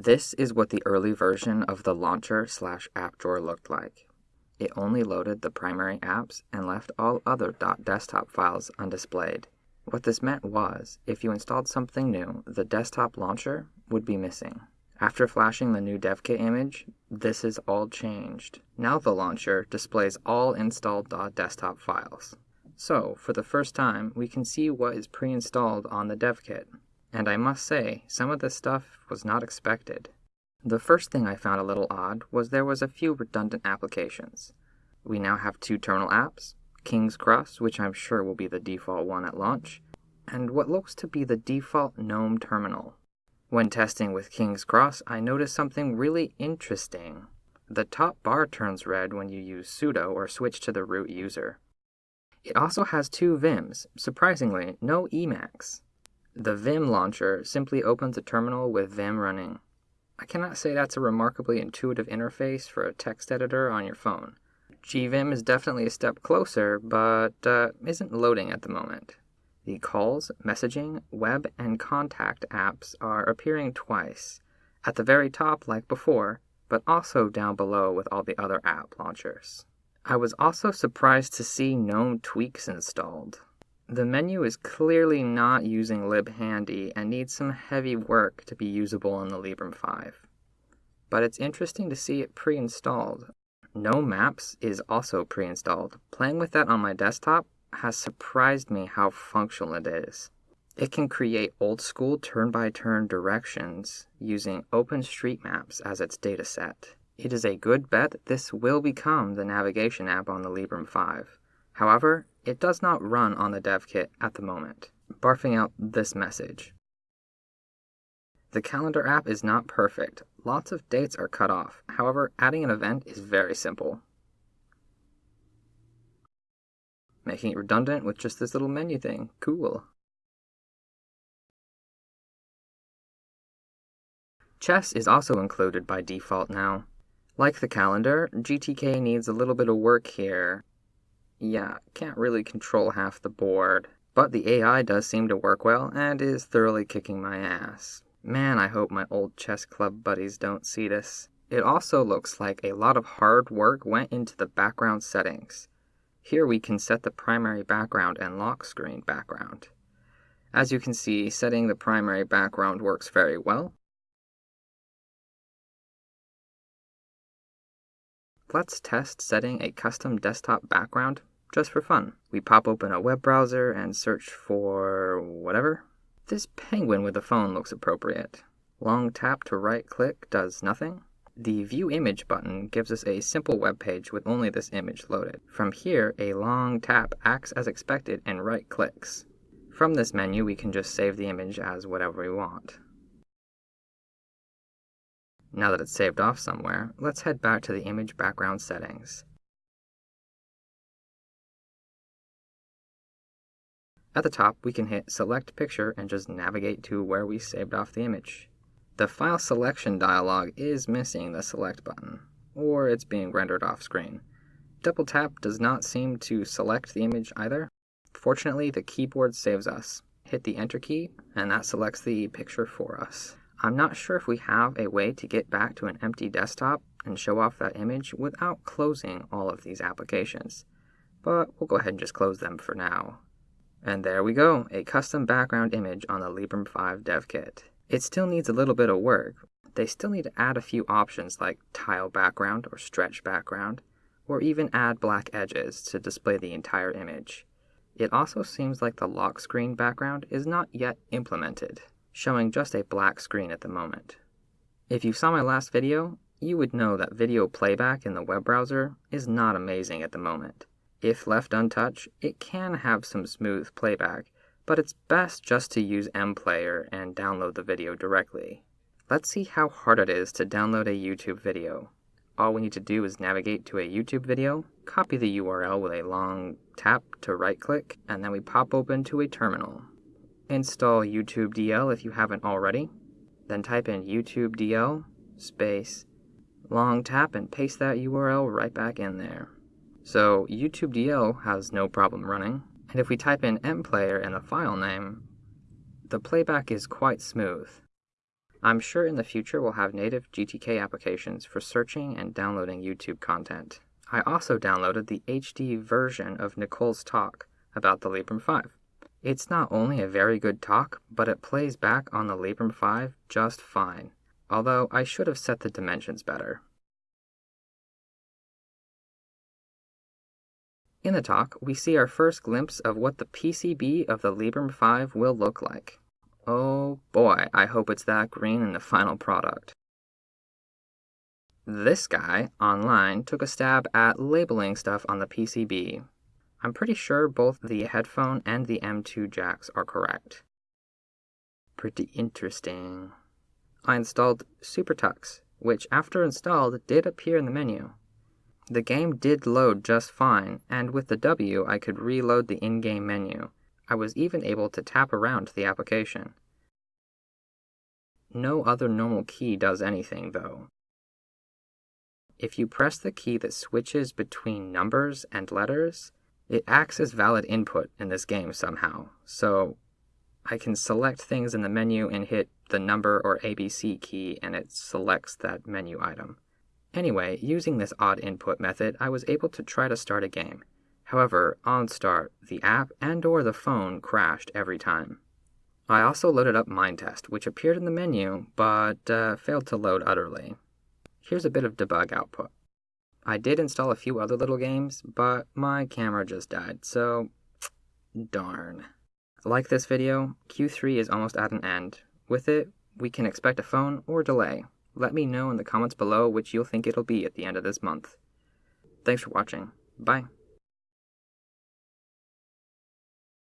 This is what the early version of the launcher slash app drawer looked like. It only loaded the primary apps and left all other .desktop files undisplayed. What this meant was, if you installed something new, the desktop launcher would be missing. After flashing the new DevKit image, this is all changed. Now the launcher displays all installed .desktop files. So, for the first time, we can see what is pre-installed on the DevKit. And I must say, some of this stuff was not expected. The first thing I found a little odd was there was a few redundant applications. We now have two terminal apps, King's Cross, which I'm sure will be the default one at launch, and what looks to be the default GNOME terminal. When testing with King's Cross, I noticed something really interesting. The top bar turns red when you use sudo or switch to the root user. It also has two Vims, surprisingly, no Emacs. The Vim launcher simply opens a terminal with Vim running. I cannot say that's a remarkably intuitive interface for a text editor on your phone. GVim is definitely a step closer, but uh, isn't loading at the moment. The calls, messaging, web, and contact apps are appearing twice, at the very top like before, but also down below with all the other app launchers. I was also surprised to see GNOME tweaks installed. The menu is clearly not using libhandy and needs some heavy work to be usable in the Librem 5. But it's interesting to see it pre-installed. GNOME Maps is also pre-installed. Playing with that on my desktop has surprised me how functional it is. It can create old-school turn-by-turn directions using OpenStreetMaps as its dataset. It is a good bet this will become the navigation app on the Librem 5. However, it does not run on the dev kit at the moment, barfing out this message. The calendar app is not perfect. Lots of dates are cut off. However, adding an event is very simple. Making it redundant with just this little menu thing. Cool. Chess is also included by default now. Like the calendar, GTK needs a little bit of work here, yeah, can't really control half the board. But the AI does seem to work well and is thoroughly kicking my ass. Man, I hope my old chess club buddies don't see this. It also looks like a lot of hard work went into the background settings. Here we can set the primary background and lock screen background. As you can see, setting the primary background works very well. Let's test setting a custom desktop background just for fun. We pop open a web browser and search for whatever. This penguin with a phone looks appropriate. Long tap to right click does nothing. The View Image button gives us a simple web page with only this image loaded. From here, a long tap acts as expected and right clicks. From this menu, we can just save the image as whatever we want. Now that it's saved off somewhere, let's head back to the image background settings. At the top, we can hit Select Picture and just navigate to where we saved off the image. The File Selection dialog is missing the Select button, or it's being rendered off screen. Double tap does not seem to select the image either. Fortunately, the keyboard saves us. Hit the Enter key, and that selects the picture for us. I'm not sure if we have a way to get back to an empty desktop and show off that image without closing all of these applications, but we'll go ahead and just close them for now. And there we go, a custom background image on the Librem 5 dev kit. It still needs a little bit of work. They still need to add a few options like tile background or stretch background, or even add black edges to display the entire image. It also seems like the lock screen background is not yet implemented, showing just a black screen at the moment. If you saw my last video, you would know that video playback in the web browser is not amazing at the moment. If left untouched, it can have some smooth playback, but it's best just to use mPlayer and download the video directly. Let's see how hard it is to download a YouTube video. All we need to do is navigate to a YouTube video, copy the URL with a long tap to right click, and then we pop open to a terminal. Install YouTube DL if you haven't already, then type in YouTube DL space long tap and paste that URL right back in there. So YouTube DL has no problem running, and if we type in mplayer in the file name, the playback is quite smooth. I'm sure in the future we'll have native GTK applications for searching and downloading YouTube content. I also downloaded the HD version of Nicole's talk about the Librem 5. It's not only a very good talk, but it plays back on the Librem 5 just fine, although I should have set the dimensions better. In the talk, we see our first glimpse of what the PCB of the Librem 5 will look like. Oh boy, I hope it's that green in the final product. This guy, online, took a stab at labeling stuff on the PCB. I'm pretty sure both the headphone and the M2 jacks are correct. Pretty interesting. I installed SuperTux, which after installed did appear in the menu. The game did load just fine, and with the W I could reload the in-game menu. I was even able to tap around the application. No other normal key does anything, though. If you press the key that switches between numbers and letters, it acts as valid input in this game somehow. So I can select things in the menu and hit the number or ABC key and it selects that menu item. Anyway, using this odd input method, I was able to try to start a game. However, on start, the app and or the phone crashed every time. I also loaded up Minetest, which appeared in the menu, but uh, failed to load utterly. Here's a bit of debug output. I did install a few other little games, but my camera just died, so darn. Like this video, Q3 is almost at an end. With it, we can expect a phone or delay. Let me know in the comments below which you'll think it'll be at the end of this month. Thanks for watching. Bye.